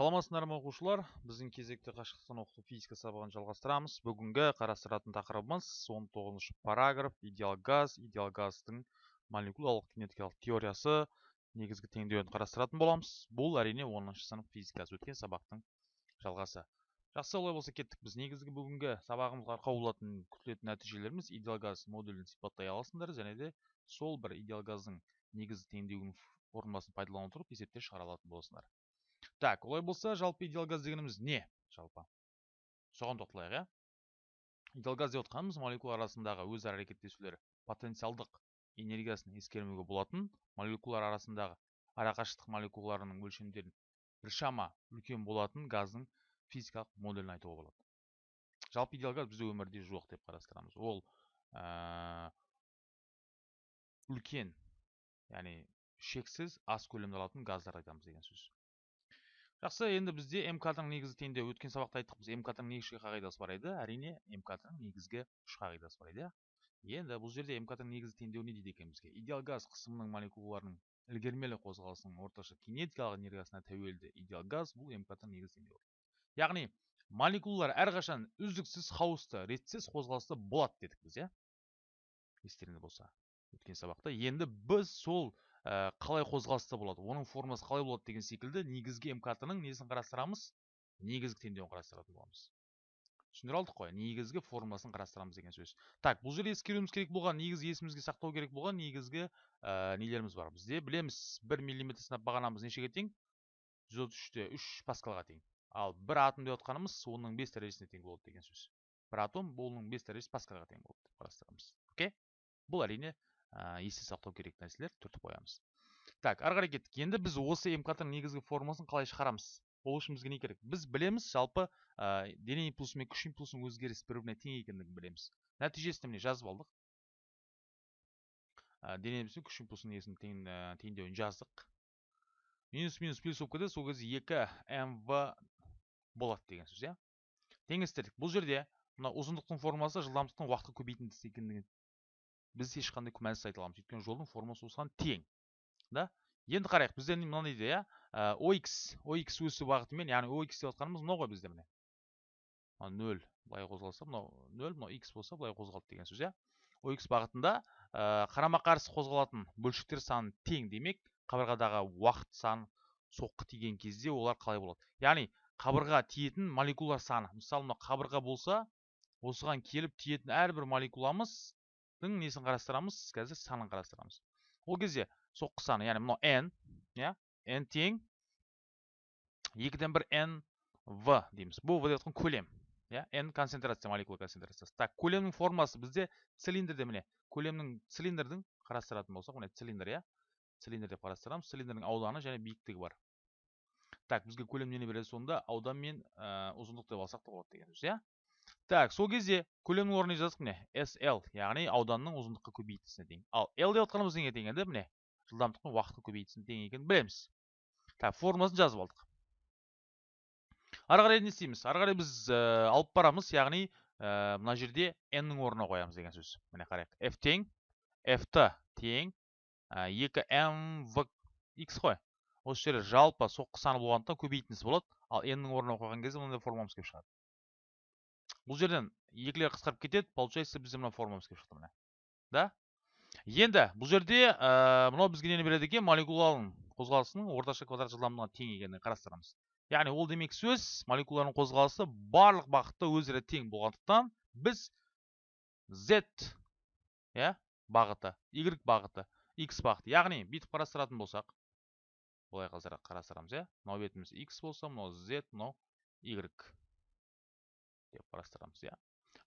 саламатсыздар ма оқушылар біздің кезекті қашықтықтан оқыту физика сабағын жалғастырамыз. Бүгінгі қарастыратын тақырыбымыз 19 параграф идеал газ идеал газдың молекулалық кинетикалық теориясы негізгі теңдеуін қарастыратын боламыз. Бұл әрине 10 сынып физикасы өткен сабақтың жалғасы. Жақсы олай болса кеттік. Біз негізгі бүгінгі сабағымызға арқау болатын күтілетін нәтижелеріміз идеал газ модулін сипаттай аласыңдар және де сол бір идеал газдың негізгі теңдеуінің формуласын пайдалана отырып есептер шығара алатын боласыңдар. Так олай болса жалпы идеал газ дегеніміз не жалпы. Соған тоқталайық иә. Идеал газ деп отқанымыз молекула арасындағы өзара әрекеттесулер потенциалдық энергиясын ескермеуге болатын. Молекулалар арасындағы арақашықтық молекулаларының өлшемдерін біршама үлкен болатын газдың физикалық моделін айтуға болады. Жалпы идеал газ бізде өмірде жоқ деп қарастырамыз. Ол ә, үлкен яғни шексіз аз көлемде алатын газдар айтамыз деген сөз. Жақсы енді бізде мкдың негізі теңдеу өткен сабақта айттық біз мкдың негізгі қағидасы бар еді әрине мкдың негізгі үш қағидасы бар еді. Енді бұл жерде мкдың негізгі теңдеуі не дейді екен бізге? Идеал газ қысымының молекулаларының ілгермелі қозғалысының орташа кинетикалық энергиясына тәуелді идеал газ бұл мкдың негізгі теңдеуі яғни молекулалар әрқашан үздіксіз хаосты ретсіз қозғалыста болады дедік біз иә? Естеріңізде болса өткен сабақта. Енді біз сол қалай қозғалыста болады? Оның формасы қалай болады деген секілді негізгі мкт ның несін қарастырамыз. Негізгі теңдеуін қарастыратын боламыз. Түсіндіре алдық қой. Негізгі формуласын қарастырамыз деген сөз. Так бұл жерде ескеруіміз керек болған негізгі есімізге сақтау керек болған негізгі ә, нелеріміз бар. Бізде білеміз бір миллиметр сынап бағанамыз нешеге тең? Жүз отыз үште үш паскалға тең. Ал бір атом деп отқанымыз оның бес дәрежесіне тең болады деген сөз. Бір атом оның бес дәрежесі паскалға тең болады деп қарастырамыз. Окей? Бұл әрине ә, есте сақтау керек нәрселер түртіп қоямыз. Так ары қарай кеттік. Енді біз осы мкт негізгі формуласын қалай шығарамыз? Ол үшін бізге не керек? Біз білеміз жалпы ә, дене импульсы мен күш импульсының өзгерісі бір біріне тең екендігін білеміз. Нәтижесінде міне жазып алдық. Ә, дене күш импульсының несін тең, ә, теңдеуін жаздық. Минус минус плюс болып кетеді. Сол кезде екі мв болады деген сөз иә? Теңестірдік бұл жерде мына ұзындықтың формуласы жылдамдықтың уақытқа көбейтіндісі екендігін біз ешқандай күмәнсіз айта аламыз. Өйткені жолдың формуласы осыған тең да? Енді қарайық бізде мынандай дейді иә ox ox өсу бағытымен яғни ox деп жатқанымыз мынау ғой бізде міне. Нөл былай қозғалса мынау нөл мынау x болса былай қозғалды деген сөз иә? ox бағытында ә, қарама қарсы қозғалатын бөлшектер саны тең демек қабырғадағы уақыт саны соққы тиген кезде олар қалай болады? Яғни қабырға тиетін молекулалар саны. Мысалы мына қабырға болса осыған келіп тиетін әрбір молекуламыз несін қарастырамыз қазір санын қарастырамыз ол кезде соққы саны яғни мынау n иә n тең екіден бір n в дейміз бұл деп жатқан көлем иә n концентрация молекула концентрациясы так көлемнің формасы бізде цилиндрде міне көлемнің цилиндрдің қарастыратын болсақ міне цилиндр иә цилиндр деп қарастырамыз цилиндрдің ауданы және биіктігі бар так бізге көлем нені береді сонда аудан мен ұзындық деп алсақ та болады деген сөз иә так сол кезде көлемнің орнына жаздық міне sl яғни ауданның ұзындыққа көбейтісіне тең ал l деп отқанымыз неге тең енді міне жылдамдықтың уақытқа көбейтісіне тең екенін білеміз. Так формуласын жазып алдық. Ары қарай не істейміз? Ары қарай біз ә, алып барамыз яғни ә, мына жерде n-нің орнына қоямыз деген сөз. Міне қарайық. F тең f-ті тең екі m в x қой. Осы жерде жалпы соққы саны болғандықтан көбейтіндісі болады. Ал n-нің орнына қойған кезде мынандай формуламыз келіп шығады. Бұл жерден екілер қысқарып кетеді получается бізде мына формамыз келіп шықты міне. Да? Енді бұл жерде ә, мынау бізге нені береді екен? Молекуланың қозғалысының орташа квадрат жылдамдығына тең екенін қарастырамыз. Яғни ол демек сөз молекуланың қозғалысы барлық бағытта өзара тең болғандықтан біз z иә бағыты y бағыты x бағыты. Яғни бүйтіп қарастыратын болсақ былай қарастырамыз иә. Мынау бетіміз x болса мынау z мынау y. деп қарастырамыз иә.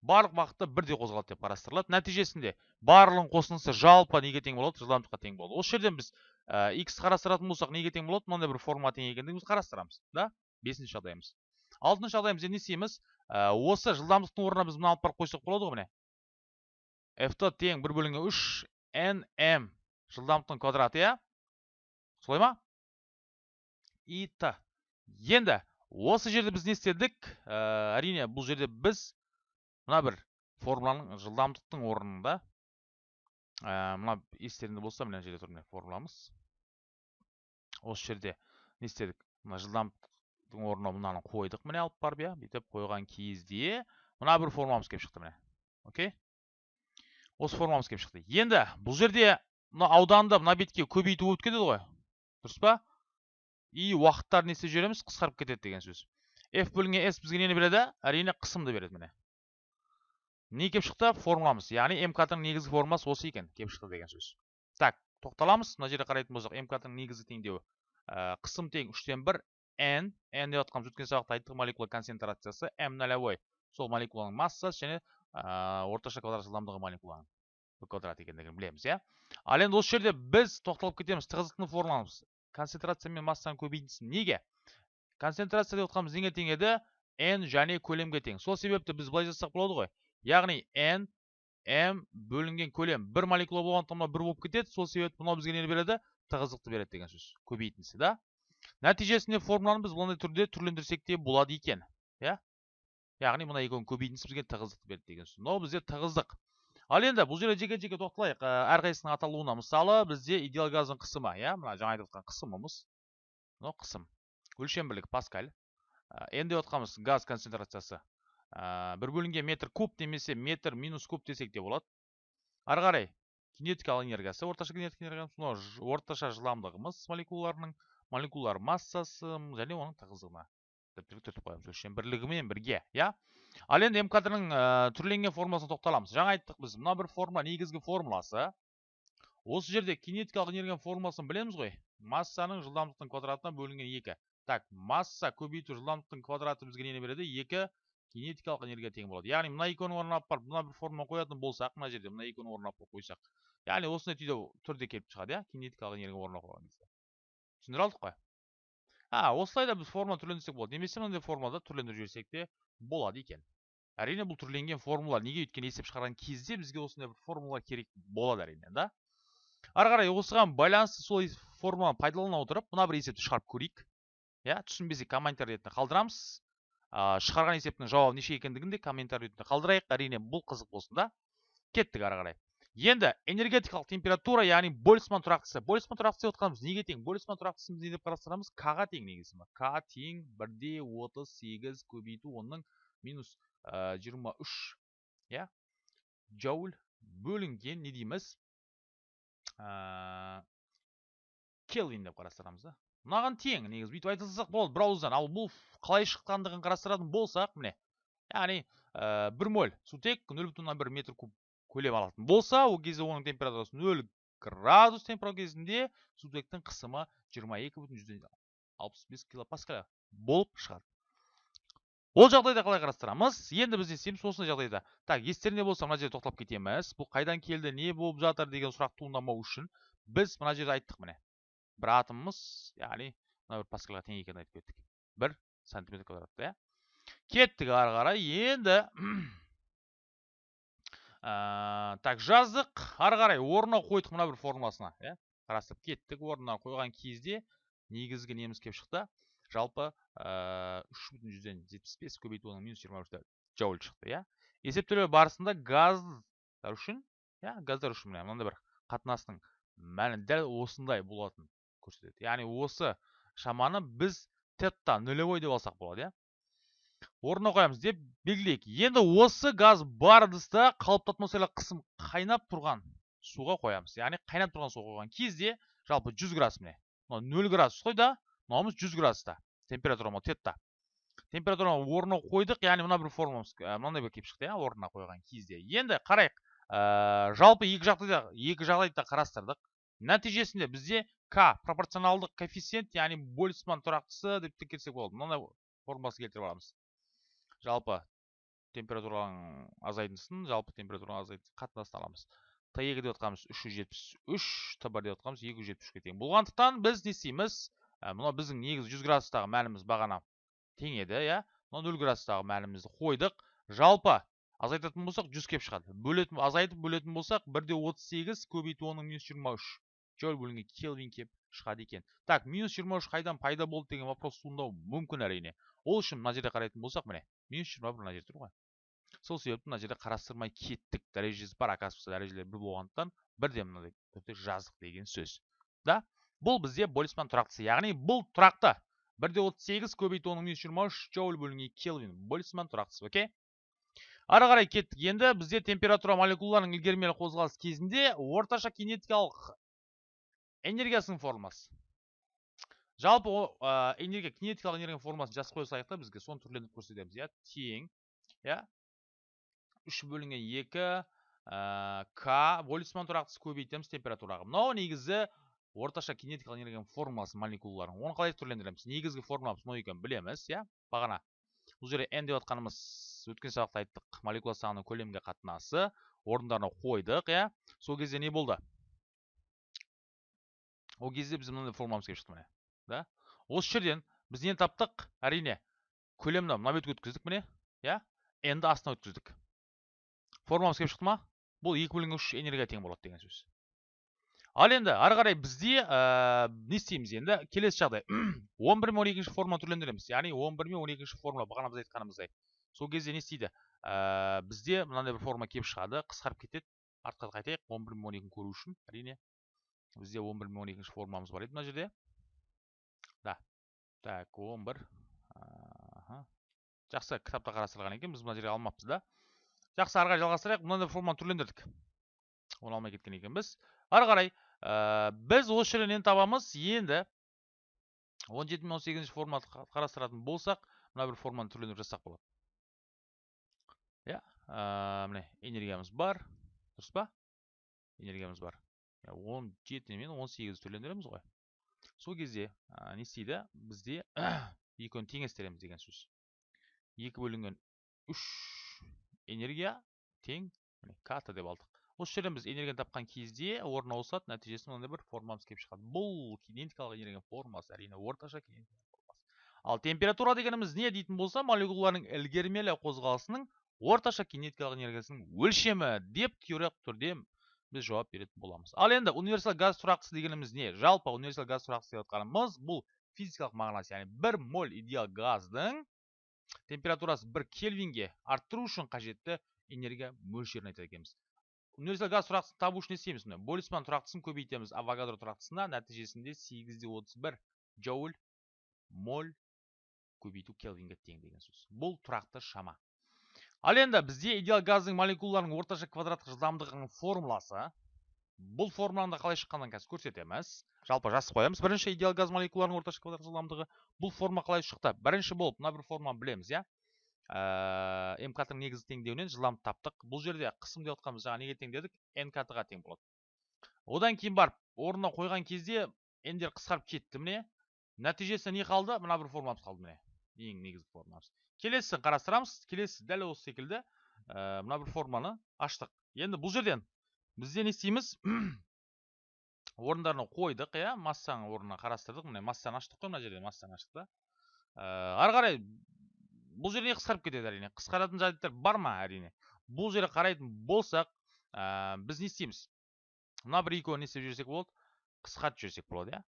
Барлық бағытта бірдей қозғалады деп қарастырылады. Нәтижесінде барлығының қосындысы жалпы неге тең болады? Жылдамдыққа тең болады. Осы жерден біз ә, x қарастыратын болсақ неге тең болады? Мынандай бір форма тең екендігін қарастырамыз да? Бесінші жағдайымыз. Алтыншы жағдайымызда не істейміз? Ә, осы жылдамдықтың орнына біз мына алып барып қойсақ болады ғой міне? F тең бір бөлінген үш nm жылдамдықтың квадраты иә? Солай ма? И т енді осы жерде біз не істедік? Ә, әрине бұл жерде біз мына бір формуланың жылдамдықтың орнында ә, мына естеріңде болса мына жерде тұр міне формуламыз. Осы жерде не істедік? Мына жылдамдық жаздықтың орнына мынаны қойдық міне алып барып иә бүйтіп қойған кезде мына бір формамыз келіп шықты міне окей осы формамыз келіп шықты. Енді бұл жерде мына ауданды мына бетке көбейту болып кетеді ғой. Дұрыс па? И уақыттарды не істеп жібереміз қысқарып кетеді деген сөз. F бөлінген s бізге нені береді? Әрине қысымды береді міне. Не келіп шықты? Формуламыз. Яғни мкт ның негізгі формуласы осы екен. Келіп шықты деген сөз. Так тоқталамыз. Мына жерде қарайтын болсақ мкт ның негізгі теңдеуі ә, қысым тең үштен бір n n деп жатқанымыз өткен сабақта айттық молекула концентрациясы м нолевой сол молекуланың массасы және ә, орташа квадрат жылдамдығы молекуланың квадрат екендігін білеміз иә? Ал енді осы жерде біз тоқталып кетеміз. Тығыздықтың формуламыз. Концентрация мен массаның көбейтіндісі неге? Концентрация деп отқанымыз неге тең еді? N және көлемге тең. Сол себепті біз былай жазсақ болады ғой. Яғни n m бөлінген көлем бір молекула болғандықтан мынау бір болып кетеді. Сол себепті мынау бізге нені береді? Тығыздықты береді деген сөз. Көбейтіндісі да. Нәтижесінде формуланы біз мынандай түрде түрлендірсек те болады екен иә? Яғни мына екеуінің көбейтіндісі бізге тығыздықты береді деген сөз. Мынау бізде тығыздық. Ал енді бұл жерде жеке жеке тоқталайық. Әрқайсысының аталуына мысалы бізде идеал газдың қысымы иә мына жаңа айтып отқан қысымымыз мынау қысым өлшем бірлік паскаль. Н деп отқанымыз газ концентрациясы. Бір бөлінген метр куб немесе метр минус куб десек те болады. Ары қарай кинетикалық энергиясы орташа кинетикалық энергиямыз мынау орташа жылдамдығымыз молекулаларының молекулалар массасы және оның тығыздығына түртіп қоямыз өлшем бірлігімен бірге иә? Ал енді мкт ның түрленген формуласына тоқталамыз. Жаңа айттық біз. Мына бір формула негізгі формуласы. Осы жерде кинетикалық энергияның формуласын білеміз ғой. Массаның жылдамдықтың квадратына бөлінген екі. Так масса көбейту жылдамдықтың квадраты бізге нені береді? Екі кинетикалық энергия тең болады. Яғни мына екеуінің орнына алып барып мына бір формула қоятын болсақ мына жерде мына екеуінің орнына алып қойсақ. Яғни осындай түрде келіп шығады иә? Кинетикалық энергия орнына қойған кезде. Түсіндіре алдық қой? А осылай да біз формула түрлендірсек болады немесе мынандай формулада түрлендіріп жіберсек те болады екен әрине бұл түрленген формула неге өйткені есеп шығарған кезде бізге осындай бір формула керек болады әрине да ары қарай осыған байланысты сол формуланы пайдалана отырып мына бір есепті шығарып көрейік иә түсінбесек комментарий ретінде қалдырамыз шығарған есептің жауабы неше екендігін де комментарий ретінде қалдырайық әрине бұл қызық болсын да кеттік ары қарай енді энергетикалық температура яғни больцман тұрақтысы. Больцман тұрақтысы деп отқанымыз неге тең? Больцман тұрақтысын не деп қарастырамыз? К-ға тең негізі к тең бірде отыз сегіз көбейту оның минус жиырма үш иә? Джоуль бөлінген не дейміз? Келвин деп қарастырамыз да. Мынаған тең негізі. Бүйтіп айта салсақ болады бір ауыздан ал бұл қалай шыққандығын қарастыратын болсақ міне яғни бір моль сутек нөл бүтін оннан бір метр куб көлем алатын болса ол кезде оның температурасы нөл градус температура кезінде сутектің қысымы жиырма екі бүтін жүзден алпыс бес килопаскаль болып шығады. Ол жағдайда қалай қарастырамыз? Енді біз не істейміз осындай жағдайда. Так естеріңде болса мына жерде тоқталып кетеміз. Бұл қайдан келді не болып жатыр деген сұрақ туындамау үшін біз мына жерде айттық міне. Бір атомымыз яғни мына бір паскальға тең екенін айтып кеттік. Бір сантиметр квадратта иә? Кеттік ары қарай. Енді ә, так жаздық ары қарай орнына қойдық мына бір формуласына иә. Қарастырып кеттік орнына қойған кезде негізгі неміз келіп шықты. Жалпы үш бүтін жүзден жетпіс бес көбейту оның минус жиырма үш джоуль шықты иә. Есептеулер барысында газдар үшін иә газдар үшін міне мынандай бір қатынастың мәні дәл осындай болатын көрсетеді. Яғни осы шаманы біз тетта нулевой деп алсақ болады иә. Орнына қоямыз деп белгілейік. Енді осы газ бар ыдыста қалыпты атмосфералық қысым қайнап тұрған суға қоямыз. Яғни қайнап тұрған суға қойған кезде жалпы 100 градус міне. Мынау нөл градус қой да мынауымыз жүз градуста температура мынау тетта температураны орнына қойдық. Яғни мына бір формуламыз мынандай бір келіп шықты иә орнына қойған кезде. Енді қарайық ә, жалпы екі жағдайда екі жағдайды қарастырдық. Нәтижесінде бізде к пропорционалдық коэффициент яғни больцман тұрақтысы деп те келсек болады. Мынандай формуласын келтіріп аламыз. Жалпы температураның азайтындысын жалпы температураның азайтындысын қатынасын аламыз. Т екі деп жатқанымыз үш жүз жетпіс үш т бір деп жатқанымыз екі жүз жетпіс үшке тең. Болғандықтан біз не істейміз? Мынау біздің негізі жүз градустағы мәніміз бағана тең еді иә? Мынау нөл градустағы мәнімізді қойдық. Жалпы азайтатын болсақ жүз келіп шығады. Бөлетін азайтып бөлетін болсақ бір де отыз сегіз көбейту оның минус жиырма үш. Джоуль бөлінген келвин келіп шығады екен. Так минус жиырма үш қайдан пайда болды деген вопрос туындауы мүмкін әрине. Ол үшін мына жерде қарайтын болсақ міне минус жиырма бір мына жерде тұр ғой сол себепті мына жерде қарастырмай кеттік дәрежесі бар оказывается дәрежелер бір болғандықтан бірден мынандай түрде жаздық деген сөз да бұл бізде больцман тұрақтысы яғни бұл тұрақты бір де отыз сегіз көбейту оның минус жиырма үш джоуль бөлінген келвин больцман тұрақтысы окей ары қарай кеттік енді бізде температура молекулаларының ілгермелі қозғалыс кезінде орташа кинетикалық энергиясының формасы жалпы о, ә, энергия кинетикалық энергияның формасын жазып қоя салайық та бізге соны түрлендіріп көрсетеміз иә. Тең иә. Үш бөлінген екі ә, к больцман тұрақтысы көбейтеміз температураға. Мынау негізі орташа кинетикалық энергияның формуласы молекулалардың оны қалай түрлендіреміз? Негізгі формуламыз мынау екенін білеміз иә. Бағана бұл жерде n деп жатқанымыз өткен сабақта айттық молекула санының көлемге қатынасы орындарына қойдық иә. Сол кезде не болды? Ол кезде біз мынандай формуламыз келіп шықты міне. Да? Осы жерден біз нені таптық? Әрине көлемді мына бетке өткіздік міне иә? N-ді астына өткіздік. Формуламыз келіп шықты ма? Бұл екі бөлінген үш энергия тең болады деген сөз. Ал енді ары қарай бізде ә, не істейміз енді? Келесі жағдай. он бір мен он екінші формула түрлендіреміз. Яғни он бір мен он екінші формула бағана біз айтқанымыздай. Сол кезде не істейді? Ә, бізде мынандай бір форма келіп шығады қысқарып кетеді. Артқа қайтайық. он бір мен он екіні көру үшін. Әрине бізде он бір мен он екінші формуламыз бар еді мына жерде. Так он бір жақсы кітапта қарастырылған екен біз мына жерге алмаппыз да. Жақсы ары қарай жалғастырайық. Мынандай форманы түрлендірдік. Оны алмай кеткен екенбіз. Ары қарай ә, біз осы жерден нені табамыз. Енді 17 мен 18 форматы қарастыратын болсақ мына бір форманы түрлендіріп жазсақ болады. Иә ә, міне энергиямыз бар. Дұрыс па? Энергиямыз бар. 17 мен 18 түрлендіреміз ғой. Сол кезде ә, не істейді? Бізде екеуін теңестіреміз деген сөз. Екі бөлінген үш энергия тең ката деп алдық. Осы жерден біз энергияны тапқан кезде орын ауысады нәтижесінде мынандай бір формамыз келіп шығады. Бұл кинетикалық энергия формасы әрине орташа кинетикалық ал температура дегеніміз не дейтін болса молекулалардың ілгермелі қозғалысының орташа кинетикалық энергиясының өлшемі деп теориялық түрде біз жауап беретін боламыз. Ал енді универсал газ тұрақтысы дегеніміз не? Жалпы универсал газ тұрақтысы деп жатқанымыз бұл физикалық мағынасы яғни бір моль идеал газдың температурасы бір кельвинге арттыру үшін қажетті энергия мөлшерін айтады екенбіз. Универсал газ тұрақтысын табу үшін не істейміз міне? Больцман тұрақтысын көбейтеміз авогадро тұрақтысына нәтижесінде сегіз де отыз бір джоуль моль көбейту келвинге тең деген сөз. Бұл тұрақты шама. Ал енді бізде идеал газдың молекулаларының орташа квадраттық жылдамдығының формуласы бұл формуланы қалай шыққанын қазір көрсетеміз. Жалпы жазып қоямыз бірінші идеал газ молекулаларының орташа квадраттық жылдамдығы. Бұл форма қалай шықты? Бірінші болып мына бір форманы білеміз иә? Ә, м ның негізгі теңдеуінен жылдамдық таптық. Бұл жерде қысым деп жатқанымыз жаңа неге тең дедік н ға тең болады. Одан кейін барып орнына қойған кезде ндер қысқарып кетті міне. Нәтижесінде не қалды? Мына бір формамыз қалды міне. Ең негізгі формамыз келесісін қарастырамыз. Келесі дәл осы секілді. Ә, мына бір форманы аштық. Енді бұл жерден бізде не істейміз орындарына қойдық иә. Массаның орнына қарастырдық. Міне массаны аштық қой мына жерде массаны аштық та. Ә, ары қарай бұл жерде қысқарып кетеді әрине? Қысқаратын жайттар бар ма әрине? Бұл жерге қарайтын болсақ ә, біз не істейміз? Мына бір екеуін не істеп жіберсек болады қысқартып жіберсек болады иә.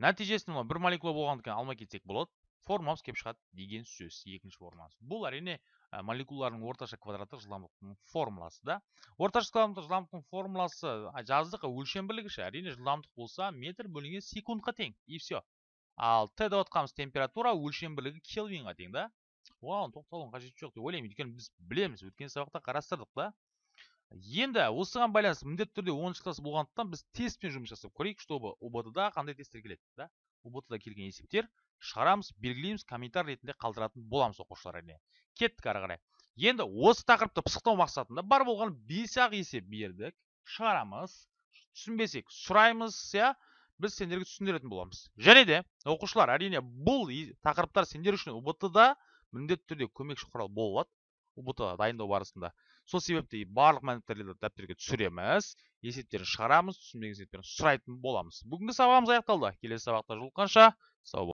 Нәтижесінде мына бір молекула болғандықтан алмай кетсек болады. Формамыз келіп шығады деген сөз екінші формамыз бұл әрине молекулалардың орташа квадраттық жылдамдықтың формуласы да. Орташа квадраттық жылдамдықтың формуласы жаздық өлшем бірлігіші әрине жылдамдық болса метр бөлінген секундқа тең и все ал т деп отқанымыз температура өлшем бірлігі келвинға тең да. Оған тоқталудың қажеті жоқ деп ойлаймын. Өйткені біз білеміз өткен сабақта қарастырдық та. Енді осыған байланысты міндетті түрде оныншы класс болғандықтан біз тестпен жұмыс жасап көрейік чтобы убт да қандай тесттер келеді да. Убт да келген есептер шығарамыз белгілейміз комментарий ретінде қалдыратын боламыз оқушылар әрине. Кеттік ары қарай. Енді осы тақырыпты пысықтау мақсатында бар болған бес ақ есеп бердік. Шығарамыз түсінбесек сұраймыз иә біз сендерге түсіндіретін боламыз. Және де оқушылар әрине бұл тақырыптар сендер үшін убт да міндетті түрде көмекші құрал бола алады ұбт дайындау барысында сол себепті барлық мәліметтерді дәптерге түсіреміз. Есептерін шығарамыз түсінбеген есептерін сұрайтын боламыз. Бүгінгі сабағымыз аяқталды. Келесі сабақта жолыққанша сау